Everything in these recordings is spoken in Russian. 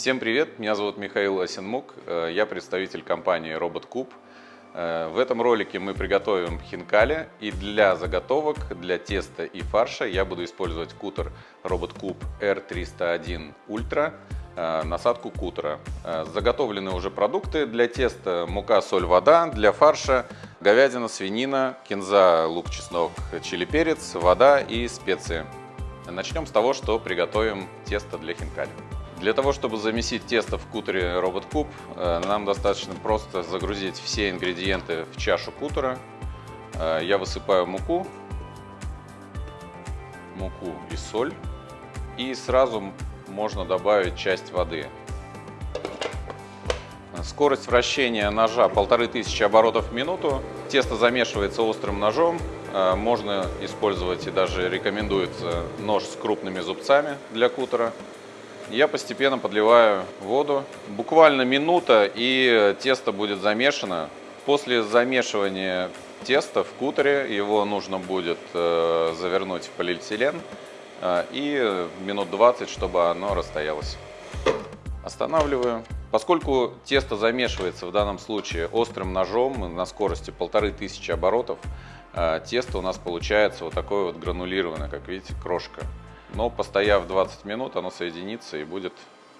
Всем привет, меня зовут Михаил Осенмук, э, я представитель компании RobotCube. Э, в этом ролике мы приготовим хинкали и для заготовок, для теста и фарша я буду использовать кутер RobotCube R301 Ultra, э, насадку кутера. Заготовлены уже продукты для теста, мука, соль, вода, для фарша говядина, свинина, кинза, лук, чеснок, чили, перец, вода и специи. Начнем с того, что приготовим тесто для хинкали. Для того, чтобы замесить тесто в кутере Robot Cube, э, нам достаточно просто загрузить все ингредиенты в чашу кутера. Э, я высыпаю муку, муку и соль. И сразу можно добавить часть воды. Скорость вращения ножа 1500 оборотов в минуту. Тесто замешивается острым ножом. Э, можно использовать и даже рекомендуется нож с крупными зубцами для кутера. Я постепенно подливаю воду. Буквально минута и тесто будет замешано. После замешивания теста в кутере его нужно будет э, завернуть в полиэтилен э, и минут 20, чтобы оно расстоялось. Останавливаю. Поскольку тесто замешивается в данном случае острым ножом на скорости 1500 оборотов, э, тесто у нас получается вот такое вот гранулированное, как видите, крошка. Но постояв 20 минут, оно соединится и будет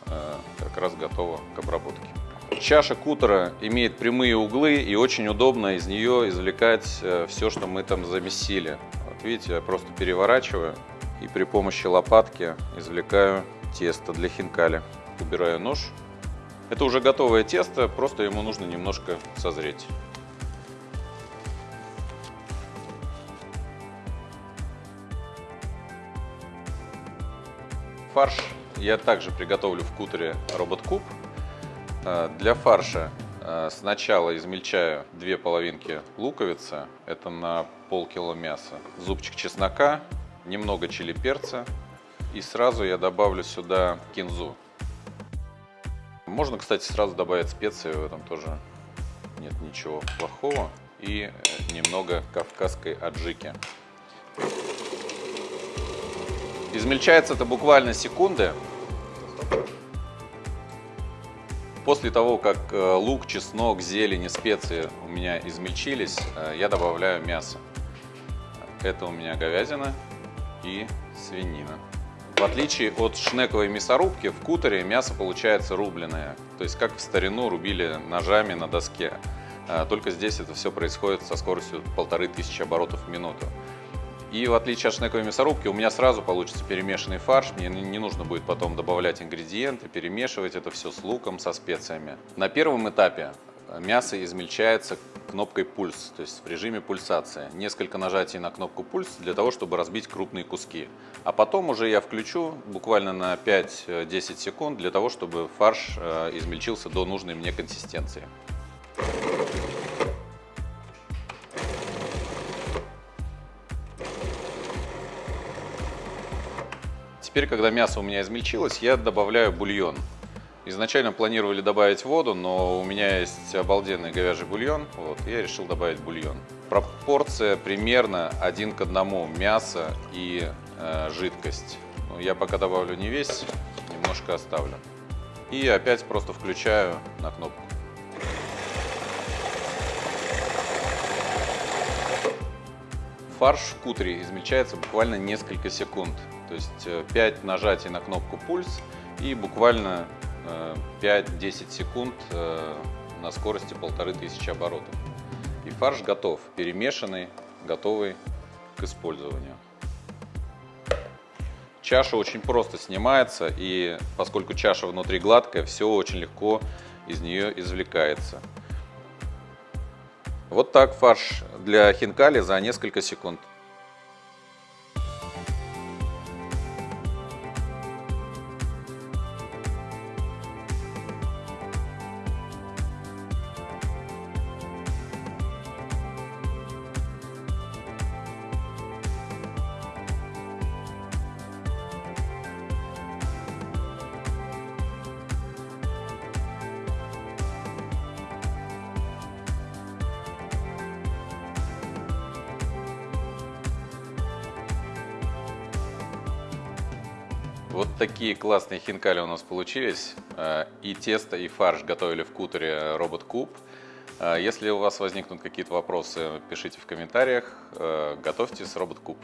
э, как раз готово к обработке. Чаша кутера имеет прямые углы и очень удобно из нее извлекать э, все, что мы там замесили. Вот видите, я просто переворачиваю и при помощи лопатки извлекаю тесто для хинкали. Убираю нож. Это уже готовое тесто, просто ему нужно немножко созреть. Фарш я также приготовлю в кутере Robot Cube. Э, для фарша э, сначала измельчаю две половинки луковицы, это на полкило мяса, зубчик чеснока, немного чили перца и сразу я добавлю сюда кинзу. Можно, кстати, сразу добавить специи, в этом тоже нет ничего плохого. И э, немного кавказской аджики. Измельчается это буквально секунды. После того, как э, лук, чеснок, зелень и специи у меня измельчились, э, я добавляю мясо. Это у меня говядина и свинина. В отличие от шнековой мясорубки, в кутере мясо получается рубленое. То есть как в старину рубили ножами на доске. Э, только здесь это все происходит со скоростью 1500 оборотов в минуту. И в отличие от шнековой мясорубки, у меня сразу получится перемешанный фарш. Мне не нужно будет потом добавлять ингредиенты, перемешивать это все с луком, со специями. На первом этапе мясо измельчается кнопкой пульс, то есть в режиме пульсации. Несколько нажатий на кнопку пульс для того, чтобы разбить крупные куски. А потом уже я включу буквально на 5-10 секунд для того, чтобы фарш э, измельчился до нужной мне консистенции. Теперь, когда мясо у меня измельчилось, я добавляю бульон. Изначально планировали добавить воду, но у меня есть обалденный говяжий бульон, вот, я решил добавить бульон. Пропорция примерно один к одному мясо и э, жидкость. Ну, я пока добавлю не весь, немножко оставлю. И опять просто включаю на кнопку. Фарш в кутере измельчается буквально несколько секунд. То есть 5 э, нажатий на кнопку пульс и буквально 5-10 э, секунд э, на скорости 1500 оборотов. И фарш готов, перемешанный, готовый к использованию. Чаша очень просто снимается, и поскольку чаша внутри гладкая, все очень легко из нее извлекается. Вот так фарш для хинкали за несколько секунд. Вот такие классные хинкали у нас получились. Э, и тесто, и фарш готовили в кутере Робот Куб. Э, если у вас возникнут какие-то вопросы, пишите в комментариях. Э, готовьте с Робот Куб.